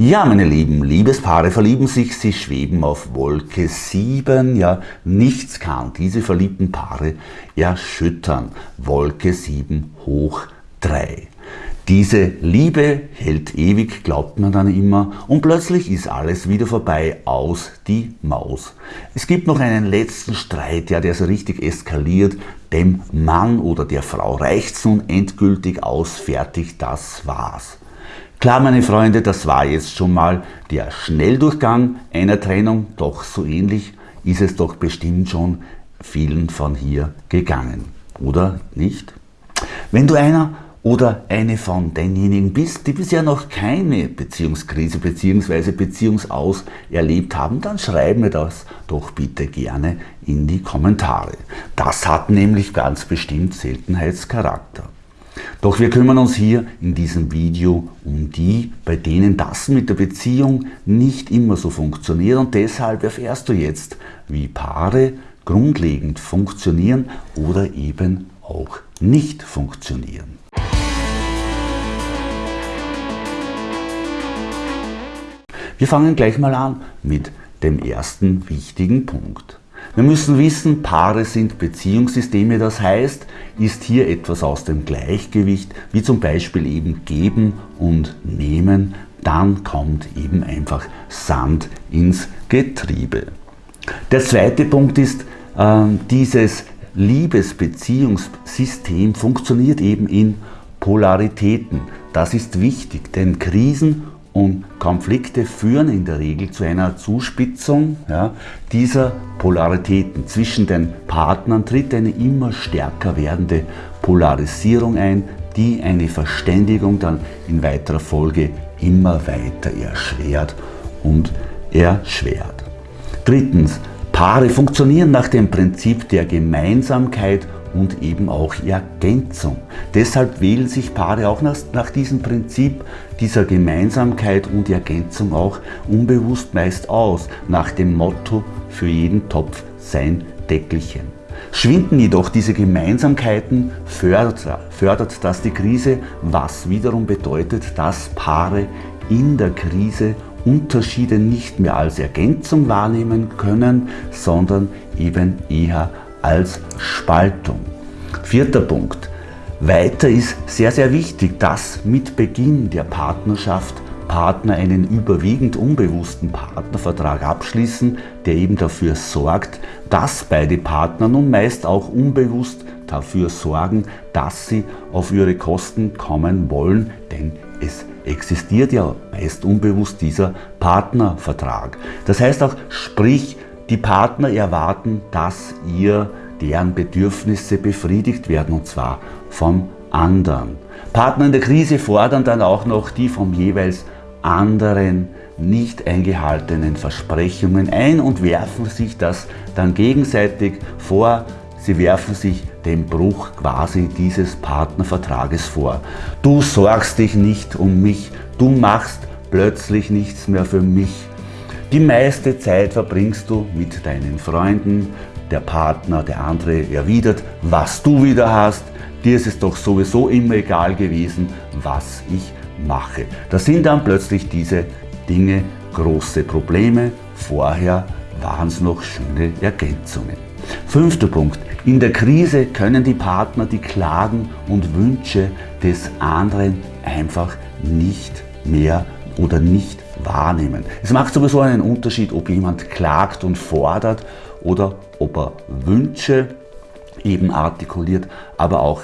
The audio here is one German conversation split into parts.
Ja, meine lieben Liebespaare verlieben sich, sie schweben auf Wolke 7. Ja, nichts kann diese verliebten Paare erschüttern. Wolke 7 hoch 3. Diese Liebe hält ewig, glaubt man dann immer, und plötzlich ist alles wieder vorbei, aus die Maus. Es gibt noch einen letzten Streit, ja, der so richtig eskaliert. Dem Mann oder der Frau reicht's nun endgültig aus, fertig, das war's. Klar, meine Freunde, das war jetzt schon mal der Schnelldurchgang einer Trennung, doch so ähnlich ist es doch bestimmt schon vielen von hier gegangen. Oder nicht? Wenn du einer oder eine von denjenigen bist, die bisher noch keine Beziehungskrise bzw. Beziehungsaus erlebt haben, dann schreib mir das doch bitte gerne in die Kommentare. Das hat nämlich ganz bestimmt Seltenheitscharakter. Doch wir kümmern uns hier in diesem Video um die, bei denen das mit der Beziehung nicht immer so funktioniert und deshalb erfährst du jetzt, wie Paare grundlegend funktionieren oder eben auch nicht funktionieren. Wir fangen gleich mal an mit dem ersten wichtigen Punkt. Wir müssen wissen, Paare sind Beziehungssysteme, das heißt, ist hier etwas aus dem Gleichgewicht, wie zum Beispiel eben geben und nehmen, dann kommt eben einfach Sand ins Getriebe. Der zweite Punkt ist, äh, dieses Liebesbeziehungssystem funktioniert eben in Polaritäten. Das ist wichtig, denn Krisen und Konflikte führen in der Regel zu einer Zuspitzung ja, dieser Polaritäten. Zwischen den Partnern tritt eine immer stärker werdende Polarisierung ein, die eine Verständigung dann in weiterer Folge immer weiter erschwert und erschwert. Drittens, Paare funktionieren nach dem Prinzip der Gemeinsamkeit und eben auch Ergänzung. Deshalb wählen sich Paare auch nach, nach diesem Prinzip dieser Gemeinsamkeit und Ergänzung auch unbewusst meist aus, nach dem Motto für jeden Topf sein Deckelchen. Schwinden jedoch diese Gemeinsamkeiten, fördert, fördert das die Krise, was wiederum bedeutet, dass Paare in der Krise Unterschiede nicht mehr als Ergänzung wahrnehmen können, sondern eben eher als Spaltung. Vierter Punkt. Weiter ist sehr, sehr wichtig, dass mit Beginn der Partnerschaft Partner einen überwiegend unbewussten Partnervertrag abschließen, der eben dafür sorgt, dass beide Partner nun meist auch unbewusst dafür sorgen, dass sie auf ihre Kosten kommen wollen, denn es existiert ja meist unbewusst dieser Partnervertrag. Das heißt auch, sprich, die Partner erwarten, dass ihr deren Bedürfnisse befriedigt werden und zwar vom anderen. Partner in der Krise fordern dann auch noch die vom jeweils anderen nicht eingehaltenen Versprechungen ein und werfen sich das dann gegenseitig vor. Sie werfen sich den Bruch quasi dieses Partnervertrages vor. Du sorgst dich nicht um mich, du machst plötzlich nichts mehr für mich. Die meiste Zeit verbringst du mit deinen Freunden, der Partner, der andere erwidert, was du wieder hast, dir ist es doch sowieso immer egal gewesen, was ich mache. Da sind dann plötzlich diese Dinge große Probleme, vorher waren es noch schöne Ergänzungen. Fünfter Punkt. In der Krise können die Partner die Klagen und Wünsche des anderen einfach nicht mehr oder nicht wahrnehmen. Es macht sowieso einen Unterschied, ob jemand klagt und fordert oder ob er Wünsche eben artikuliert, aber auch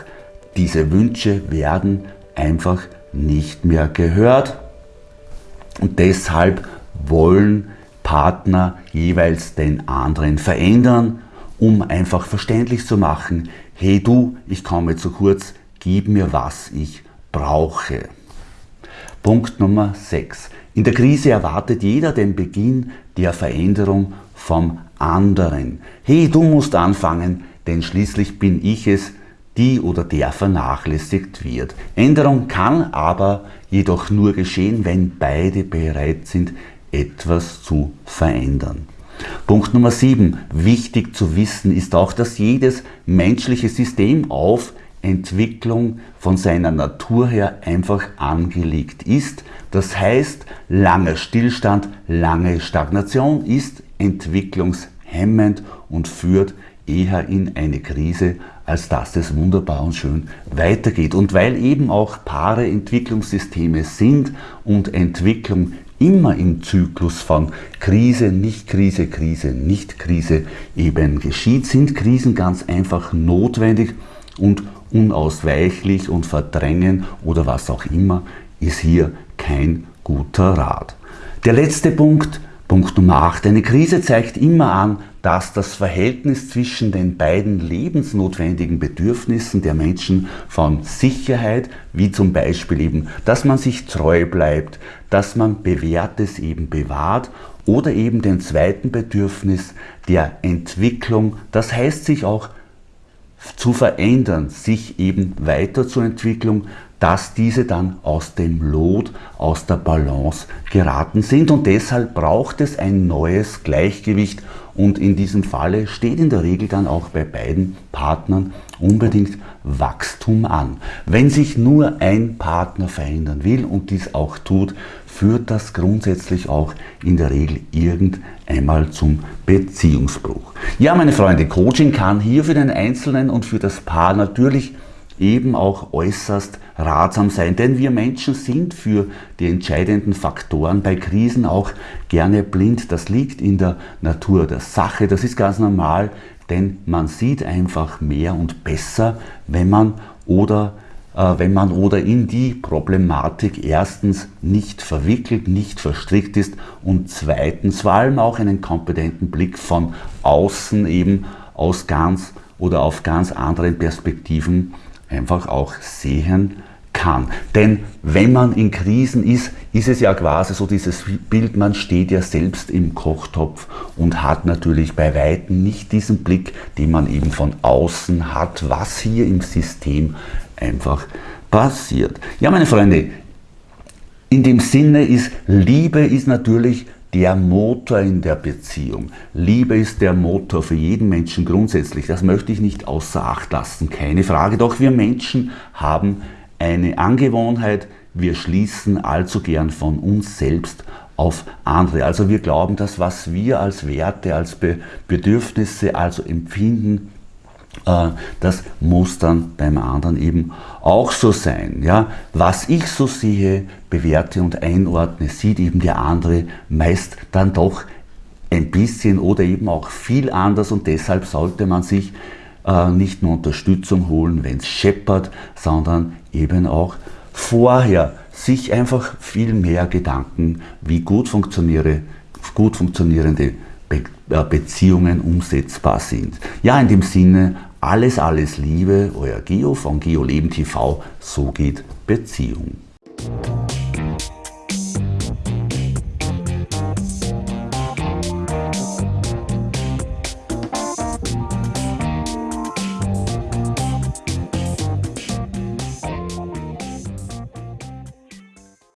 diese Wünsche werden einfach nicht mehr gehört und deshalb wollen Partner jeweils den anderen verändern, um einfach verständlich zu machen, hey du, ich komme zu kurz, gib mir was ich brauche. Punkt Nummer 6. In der Krise erwartet jeder den Beginn der Veränderung vom anderen. Hey, du musst anfangen, denn schließlich bin ich es, die oder der vernachlässigt wird. Änderung kann aber jedoch nur geschehen, wenn beide bereit sind, etwas zu verändern. Punkt Nummer 7. Wichtig zu wissen ist auch, dass jedes menschliche System auf Entwicklung von seiner Natur her einfach angelegt ist. Das heißt, langer Stillstand, lange Stagnation ist entwicklungshemmend und führt eher in eine Krise, als dass es wunderbar und schön weitergeht. Und weil eben auch Paare Entwicklungssysteme sind und Entwicklung immer im Zyklus von Krise, Nicht-Krise, Krise, Nicht-Krise eben geschieht, sind Krisen ganz einfach notwendig und unausweichlich und verdrängen oder was auch immer ist hier kein guter Rat. Der letzte Punkt, Punkt Nummer 8. Eine Krise zeigt immer an, dass das Verhältnis zwischen den beiden lebensnotwendigen Bedürfnissen der Menschen von Sicherheit, wie zum Beispiel eben, dass man sich treu bleibt, dass man Bewährtes eben bewahrt oder eben den zweiten Bedürfnis der Entwicklung, das heißt sich auch zu verändern, sich eben weiterzuentwickeln, dass diese dann aus dem Lot, aus der Balance geraten sind. Und deshalb braucht es ein neues Gleichgewicht. Und in diesem Falle steht in der Regel dann auch bei beiden Partnern unbedingt Wachstum an. Wenn sich nur ein Partner verändern will und dies auch tut, führt das grundsätzlich auch in der Regel irgendeinmal zum Beziehungsbruch. Ja, meine Freunde, Coaching kann hier für den Einzelnen und für das Paar natürlich eben auch äußerst ratsam sein. Denn wir Menschen sind für die entscheidenden Faktoren bei Krisen auch gerne blind. Das liegt in der Natur der Sache. Das ist ganz normal, denn man sieht einfach mehr und besser, wenn man oder äh, wenn man oder in die Problematik erstens nicht verwickelt, nicht verstrickt ist und zweitens vor allem auch einen kompetenten Blick von außen eben aus ganz oder auf ganz anderen Perspektiven einfach auch sehen kann. Denn wenn man in Krisen ist, ist es ja quasi so dieses Bild, man steht ja selbst im Kochtopf und hat natürlich bei Weitem nicht diesen Blick, den man eben von außen hat, was hier im System einfach passiert. Ja, meine Freunde, in dem Sinne ist Liebe ist natürlich der Motor in der Beziehung. Liebe ist der Motor für jeden Menschen grundsätzlich. Das möchte ich nicht außer Acht lassen, keine Frage. Doch wir Menschen haben eine Angewohnheit, wir schließen allzu gern von uns selbst auf andere. Also wir glauben, dass was wir als Werte, als Bedürfnisse, also empfinden, das muss dann beim anderen eben auch so sein. Ja? Was ich so sehe, bewerte und einordne, sieht eben der andere meist dann doch ein bisschen oder eben auch viel anders und deshalb sollte man sich äh, nicht nur Unterstützung holen, wenn es scheppert, sondern eben auch vorher sich einfach viel mehr Gedanken, wie gut, funktioniere, gut funktionierende äh, Beziehungen umsetzbar sind. Ja, in dem Sinne, alles, alles Liebe, euer Geo von Geo Leben TV, so geht Beziehung.